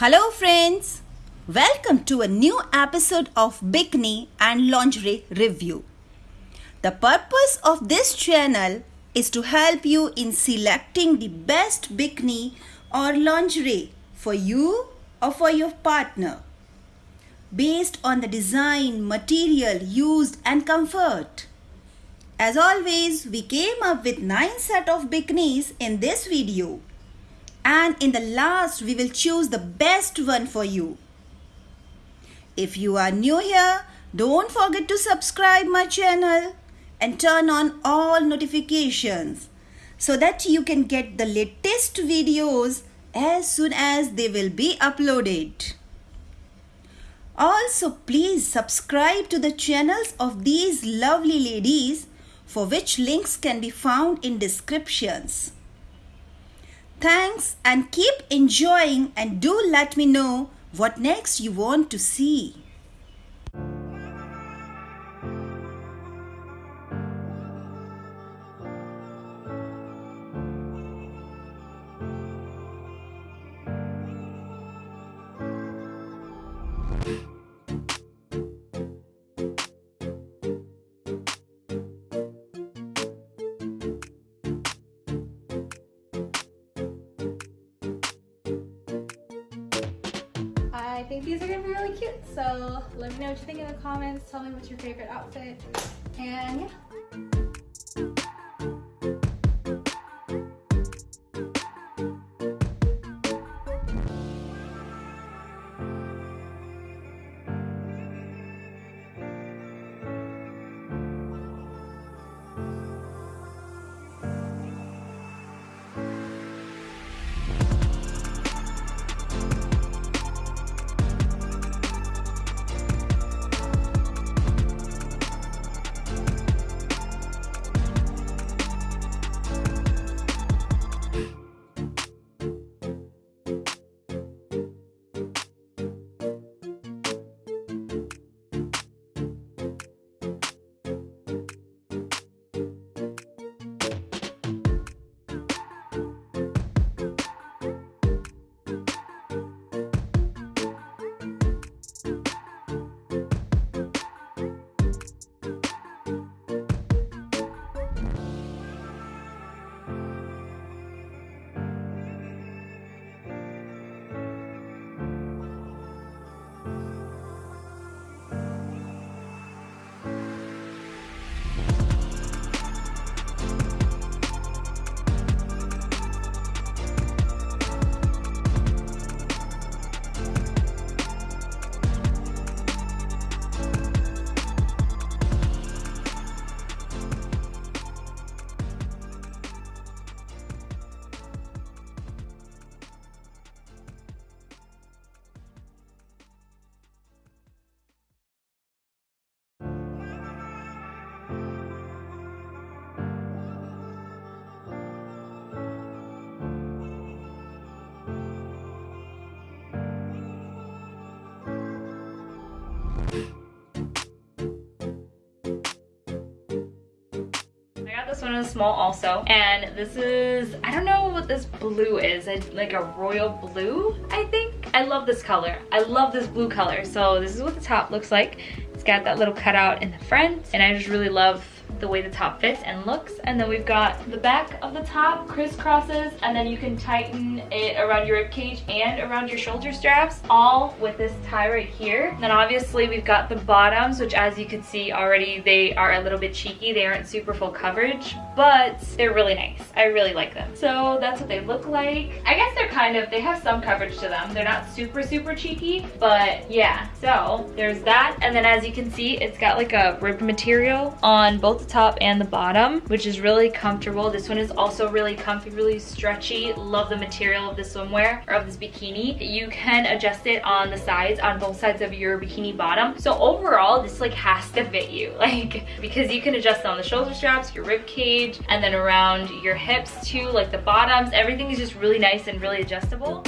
Hello, friends. Welcome to a new episode of Bikini and Lingerie Review. The purpose of this channel is to help you in selecting the best bikini or lingerie for you or for your partner based on the design, material used and comfort. As always, we came up with 9 set of bikinis in this video and in the last we will choose the best one for you. If you are new here, don't forget to subscribe my channel and turn on all notifications so that you can get the latest videos as soon as they will be uploaded. Also, please subscribe to the channels of these lovely ladies for which links can be found in descriptions. Thanks and keep enjoying and do let me know what next you want to see. I think these are gonna be really cute. So let me know what you think in the comments. Tell me what's your favorite outfit. And yeah. This one in small also. And this is I don't know what this blue is. It's like a royal blue I think. I love this color. I love this blue color. So this is what the top looks like. It's got that little cutout in the front. And I just really love the way the top fits and looks. And then we've got the back of the top crisscrosses and then you can tighten it around your rib cage and around your shoulder straps all with this tie right here. And then obviously we've got the bottoms which as you can see already they are a little bit cheeky. They aren't super full coverage but they're really nice. I really like them. So that's what they look like. I guess they're kind of they have some coverage to them. They're not super super cheeky but yeah. So there's that. And then as you can see it's got like a rib material on both the top and the bottom which is really comfortable. This one is also really comfy really stretchy. Love the material of this swimwear or of this bikini. You can adjust it on the sides on both sides of your bikini bottom. So overall this like has to fit you. Like because you can adjust on the shoulder straps your rib cage and then around your hips too like the bottoms everything is just really nice and really adjustable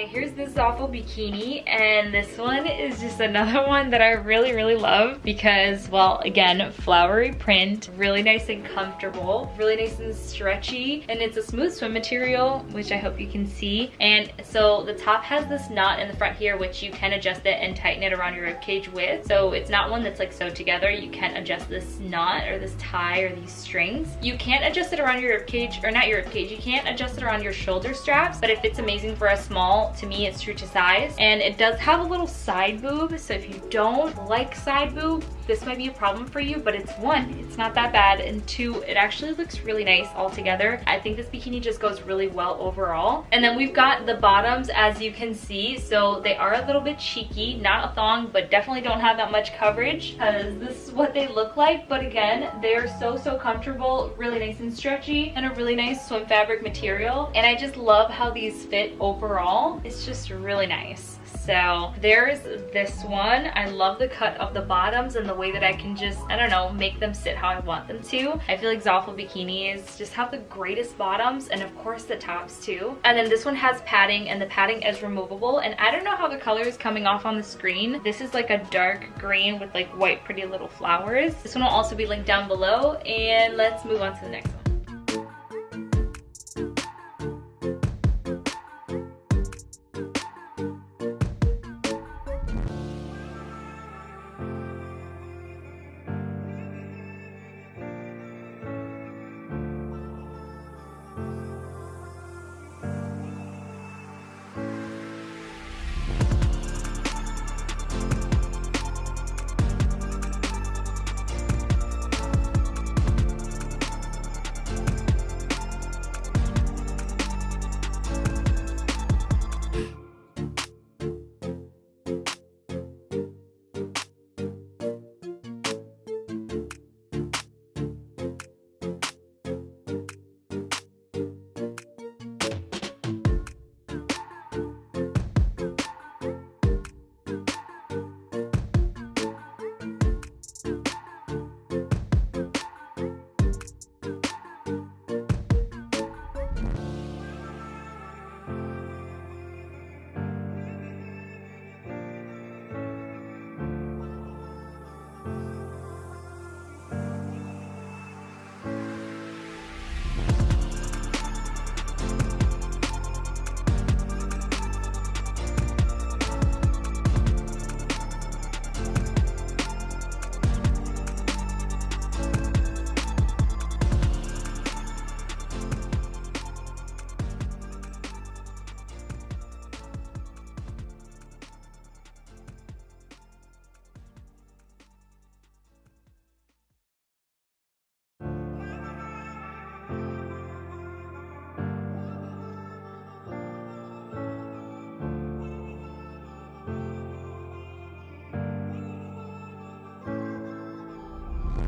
Okay, here's this Zaful bikini, and this one is just another one that I really, really love because, well, again, flowery print, really nice and comfortable, really nice and stretchy, and it's a smooth swim material, which I hope you can see. And so the top has this knot in the front here, which you can adjust it and tighten it around your rib cage with. So it's not one that's like sewed together. You can adjust this knot or this tie or these strings. You can't adjust it around your rib cage, or not your rib cage, you can't adjust it around your shoulder straps, but it fits amazing for a small to me, it's true to size. And it does have a little side boob. So if you don't like side boob, this might be a problem for you, but it's one, it's not that bad. And two, it actually looks really nice all together. I think this bikini just goes really well overall. And then we've got the bottoms, as you can see. So they are a little bit cheeky, not a thong, but definitely don't have that much coverage because this is what they look like. But again, they're so, so comfortable, really nice and stretchy, and a really nice swim fabric material. And I just love how these fit overall it's just really nice. So there's this one. I love the cut of the bottoms and the way that I can just, I don't know, make them sit how I want them to. I feel like Zaful bikinis just have the greatest bottoms and of course the tops too. And then this one has padding and the padding is removable. And I don't know how the color is coming off on the screen. This is like a dark green with like white pretty little flowers. This one will also be linked down below. And let's move on to the next one.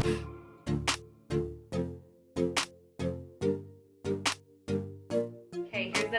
The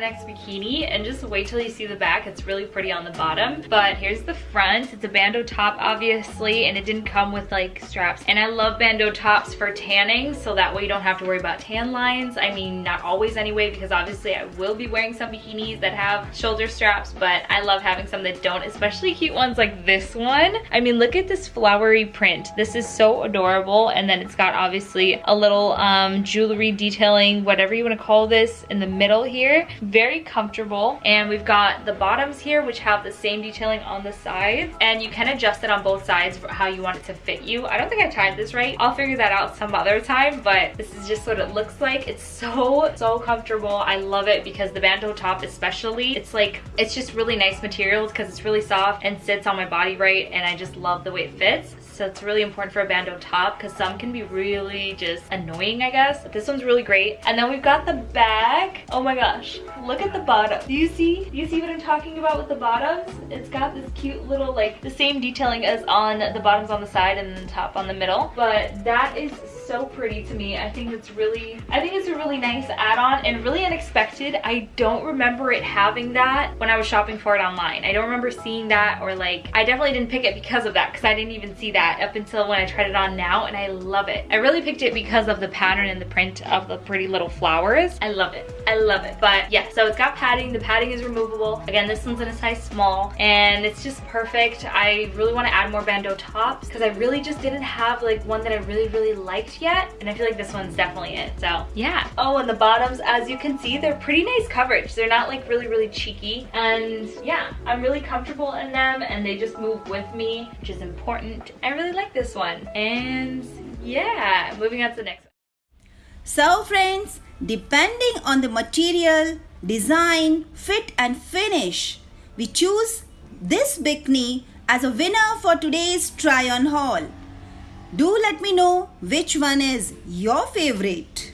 next bikini and just wait till you see the back. It's really pretty on the bottom. But here's the front. It's a bandeau top, obviously, and it didn't come with like straps. And I love bandeau tops for tanning, so that way you don't have to worry about tan lines. I mean, not always anyway, because obviously I will be wearing some bikinis that have shoulder straps, but I love having some that don't, especially cute ones like this one. I mean, look at this flowery print. This is so adorable. And then it's got obviously a little um, jewelry detailing, whatever you want to call this, in the middle here very comfortable. And we've got the bottoms here, which have the same detailing on the sides. And you can adjust it on both sides for how you want it to fit you. I don't think I tied this right. I'll figure that out some other time, but this is just what it looks like. It's so, so comfortable. I love it because the bandeau top especially, it's like, it's just really nice materials because it's really soft and sits on my body right. And I just love the way it fits. So it's really important for a bandeau top because some can be really just annoying, I guess. But this one's really great. And then we've got the bag. Oh my gosh, look at the bottom. Do you see? Do you see what I'm talking about with the bottoms? It's got this cute little like the same detailing as on the bottoms on the side and the top on the middle. But that is so pretty to me. I think it's really, I think it's a really nice add-on and really unexpected. I don't remember it having that when I was shopping for it online. I don't remember seeing that or like, I definitely didn't pick it because of that because I didn't even see that up until when I tried it on now and I love it. I really picked it because of the pattern and the print of the pretty little flowers. I love it. I love it. But yeah, so it's got padding. The padding is removable. Again, this one's in a size small and it's just perfect. I really want to add more bandeau tops because I really just didn't have like one that I really, really liked yet. And I feel like this one's definitely it. So yeah. Oh, and the bottoms, as you can see, they're pretty nice coverage. They're not like really, really cheeky. And yeah, I'm really comfortable in them and they just move with me, which is important. I really like this one. And yeah, moving on to the next one. So friends, depending on the material, design, fit and finish, we choose this bikini as a winner for today's try on haul. Do let me know which one is your favorite.